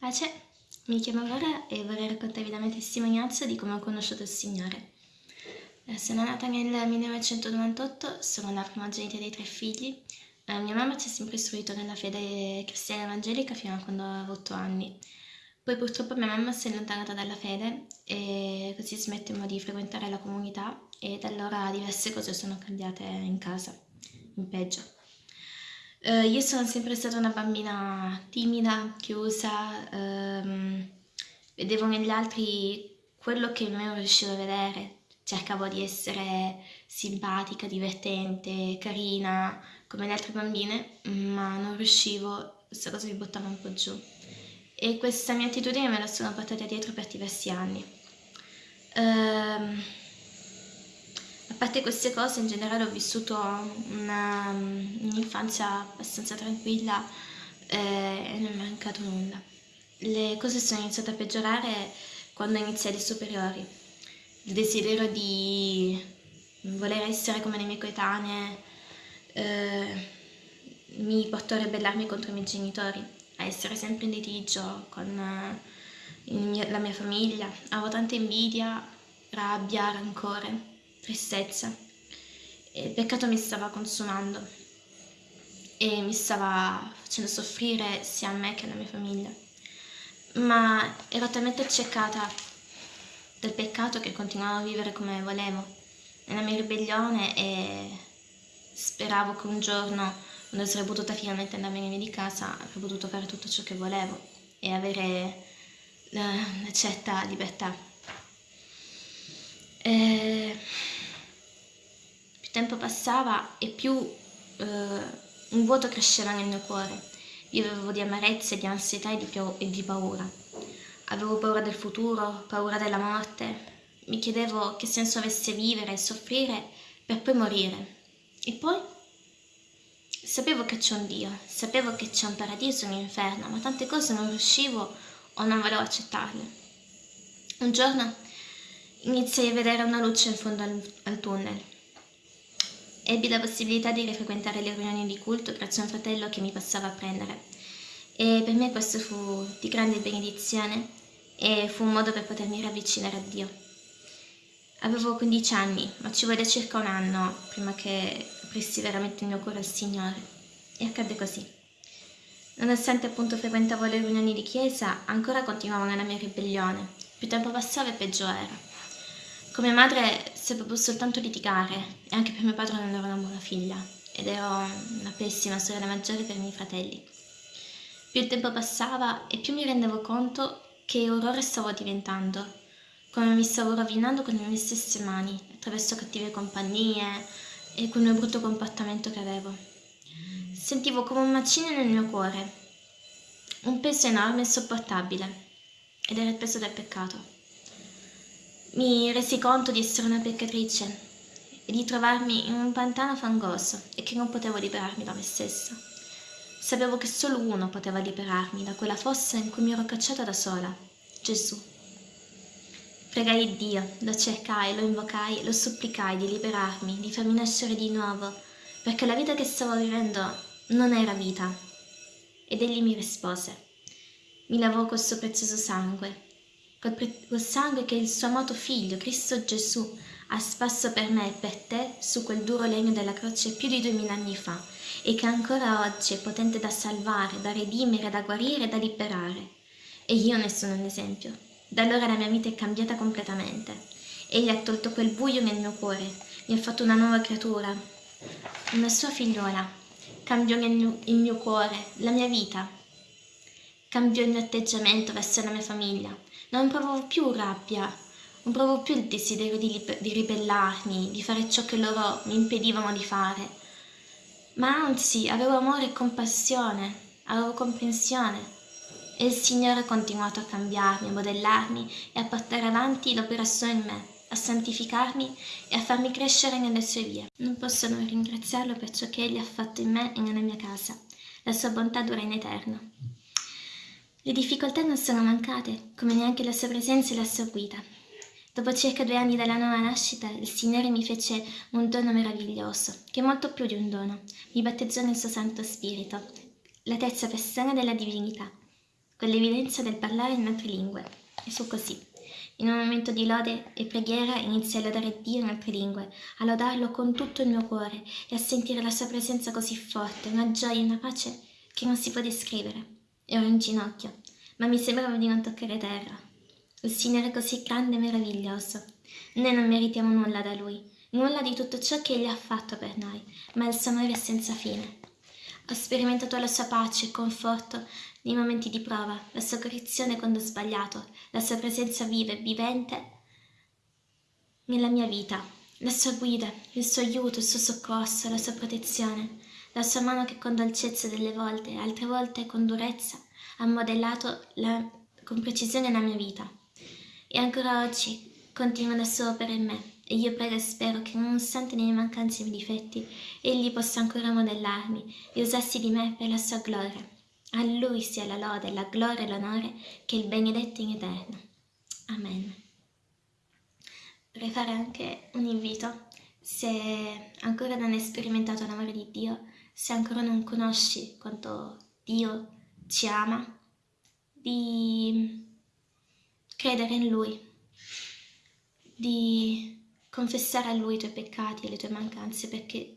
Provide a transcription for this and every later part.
Pace, mi chiamo Laura e vorrei raccontarvi la mia testimonianza di come ho conosciuto il Signore. Eh, sono nata nel 1998, sono la primogenita dei tre figli. Eh, mia mamma ci ha sempre istruito nella fede cristiana evangelica fino a quando avevo 8 anni. Poi purtroppo mia mamma si è allontanata dalla fede e così smettemmo di frequentare la comunità e da allora diverse cose sono cambiate in casa, in peggio. Uh, io sono sempre stata una bambina timida, chiusa, um, vedevo negli altri quello che non riuscivo a vedere, cercavo di essere simpatica, divertente, carina, come le altre bambine, ma non riuscivo, questa cosa mi buttava un po' giù. E questa mia attitudine me la sono portata dietro per diversi anni. Uh, parte queste cose in generale ho vissuto un'infanzia abbastanza tranquilla eh, e non è mancato nulla. Le cose sono iniziate a peggiorare quando iniziai le superiori. Il desiderio di voler essere come le mie coetanee eh, mi portò a ribellarmi contro i miei genitori, a essere sempre in litigio con eh, la mia famiglia. Avevo tanta invidia, rabbia, rancore tristezza e il peccato mi stava consumando e mi stava facendo soffrire sia a me che alla mia famiglia. Ma ero talmente accecata dal peccato che continuavo a vivere come volevo, nella mia ribellione e speravo che un giorno, quando sarei potuta finalmente andarmene via di casa, avrei potuto fare tutto ciò che volevo e avere una certa libertà. E tempo passava e più eh, un vuoto cresceva nel mio cuore. Vivevo di amarezza, di ansietà e di, e di paura. Avevo paura del futuro, paura della morte. Mi chiedevo che senso avesse vivere e soffrire per poi morire. E poi? Sapevo che c'è un Dio, sapevo che c'è un paradiso e un inferno, ma tante cose non riuscivo o non volevo accettarle. Un giorno iniziai a vedere una luce in fondo al, al tunnel ebbi la possibilità di rifrequentare le riunioni di culto grazie a un fratello che mi passava a prendere. E per me questo fu di grande benedizione e fu un modo per potermi ravvicinare a Dio. Avevo 15 anni, ma ci volle circa un anno prima che aprissi veramente il mio cuore al Signore. E accadde così. Nonostante appunto frequentavo le riunioni di chiesa, ancora continuavo nella mia ribellione. Più tempo passava e peggio era. Con mia sapevo soltanto litigare e anche per mio padre non ero una buona figlia ed ero una pessima sorella maggiore per i miei fratelli. Più il tempo passava e più mi rendevo conto che orrore stavo diventando, come mi stavo rovinando con le mie stesse mani, attraverso cattive compagnie e quel mio brutto comportamento che avevo. Sentivo come un macino nel mio cuore, un peso enorme e insopportabile, ed era il peso del peccato. Mi resi conto di essere una peccatrice e di trovarmi in un pantano fangoso e che non potevo liberarmi da me stessa. Sapevo che solo uno poteva liberarmi da quella fossa in cui mi ero cacciata da sola, Gesù. Pregai Dio, lo cercai, lo invocai, lo supplicai di liberarmi, di farmi nascere di nuovo, perché la vita che stavo vivendo non era vita. Ed egli mi rispose. Mi lavò col suo prezioso sangue col sangue che il suo amato figlio, Cristo Gesù, ha spasso per me e per te su quel duro legno della croce più di duemila anni fa e che ancora oggi è potente da salvare, da redimere, da guarire e da liberare. E io ne sono un esempio. Da allora la mia vita è cambiata completamente. Egli ha tolto quel buio nel mio cuore, mi ha fatto una nuova creatura, una sua figliuola. Cambiò il mio cuore, la mia vita. Cambiò il mio atteggiamento verso la mia famiglia non provavo più rabbia, non provavo più il desiderio di, di ribellarmi, di fare ciò che loro mi impedivano di fare, ma anzi avevo amore e compassione, avevo comprensione. E il Signore ha continuato a cambiarmi, a modellarmi e a portare avanti l'operazione in me, a santificarmi e a farmi crescere nelle sue vie. Non posso non ringraziarlo per ciò che Egli ha fatto in me e nella mia casa. La sua bontà dura in eterno. Le difficoltà non sono mancate, come neanche la sua presenza e la sua guida. Dopo circa due anni dalla nuova nascita, il Signore mi fece un dono meraviglioso, che è molto più di un dono. Mi battezzò nel suo Santo Spirito, la terza persona della divinità. con l'evidenza del parlare in altre lingue. E fu così. In un momento di lode e preghiera iniziai a lodare Dio in altre lingue, a lodarlo con tutto il mio cuore e a sentire la sua presenza così forte, una gioia e una pace che non si può descrivere. Ero in ginocchio, ma mi sembrava di non toccare terra. Il Signore è così grande e meraviglioso. Noi non meritiamo nulla da Lui, nulla di tutto ciò che Egli ha fatto per noi, ma il suo amore è senza fine. Ho sperimentato la sua pace e conforto nei momenti di prova, la sua correzione quando ho sbagliato, la sua presenza viva e vivente nella mia vita, la sua guida, il suo aiuto, il suo soccorso, la sua protezione, la sua mano che con dolcezza delle volte, altre volte con durezza, ha modellato la, con precisione la mia vita. E ancora oggi continua le sue opere in me e io prego e spero che nonostante le mie mancanze e i miei difetti, Egli possa ancora modellarmi e usarsi di me per la sua gloria. A Lui sia la lode, la gloria e l'onore che il benedetto in eterno. Amen. Vorrei fare anche un invito, se ancora non hai sperimentato l'amore di Dio, se ancora non conosci quanto Dio ci ama, di credere in Lui, di confessare a Lui i tuoi peccati e le tue mancanze, perché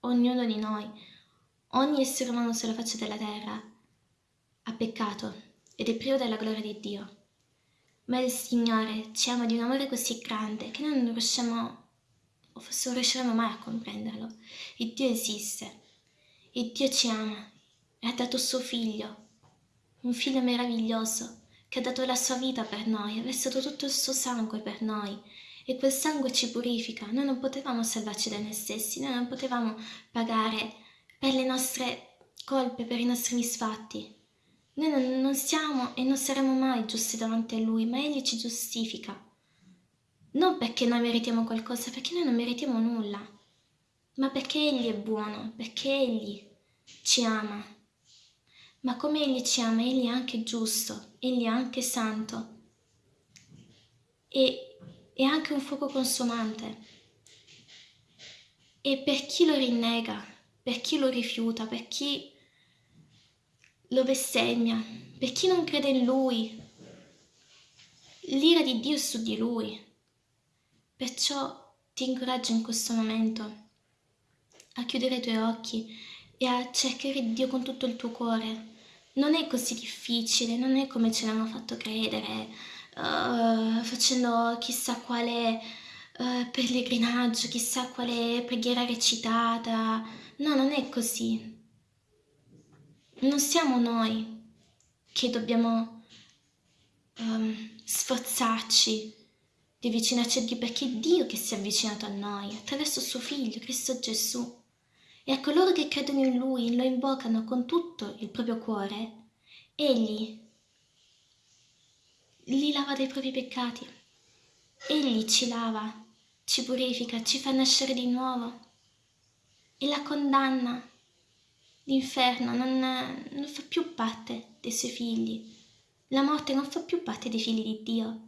ognuno di noi, ogni essere umano sulla faccia della terra, ha peccato ed è privo della gloria di Dio. Ma il Signore ci ama di un amore così grande che noi non riusciamo, o forse non riusciremo mai a comprenderlo. Il Dio esiste, il Dio ci ama e ha dato suo figlio, un figlio meraviglioso, che ha dato la sua vita per noi, ha versato tutto il suo sangue per noi e quel sangue ci purifica. Noi non potevamo salvarci da noi stessi, noi non potevamo pagare per le nostre colpe, per i nostri misfatti. Noi non, non siamo e non saremo mai giusti davanti a Lui, ma Egli ci giustifica. Non perché noi meritiamo qualcosa, perché noi non meritiamo nulla, ma perché Egli è buono, perché Egli ci ama. Ma come Egli ci ama, Egli è anche giusto, Egli è anche santo e è anche un fuoco consumante. E per chi lo rinnega, per chi lo rifiuta, per chi lo bestemmia, per chi non crede in Lui. L'ira di Dio è su di Lui. Perciò ti incoraggio in questo momento a chiudere i tuoi occhi e a cercare Dio con tutto il tuo cuore. Non è così difficile, non è come ce l'hanno fatto credere, uh, facendo chissà quale uh, pellegrinaggio, chissà quale preghiera recitata. No, non è così non siamo noi che dobbiamo um, sforzarci di avvicinarci a Dio, perché è Dio che si è avvicinato a noi attraverso suo Figlio, Cristo Gesù. E a coloro che credono in Lui, e lo invocano con tutto il proprio cuore, Egli li lava dai propri peccati. Egli ci lava, ci purifica, ci fa nascere di nuovo e la condanna L'inferno non, non fa più parte dei suoi figli. La morte non fa più parte dei figli di Dio.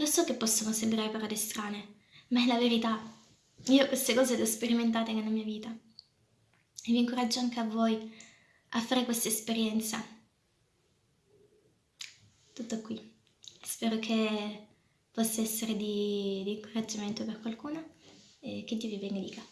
Lo so che possono sembrare parole strane, ma è la verità. Io queste cose le ho sperimentate nella mia vita. E vi incoraggio anche a voi a fare questa esperienza. Tutto qui. Spero che possa essere di, di incoraggiamento per qualcuno e che Dio vi benedica.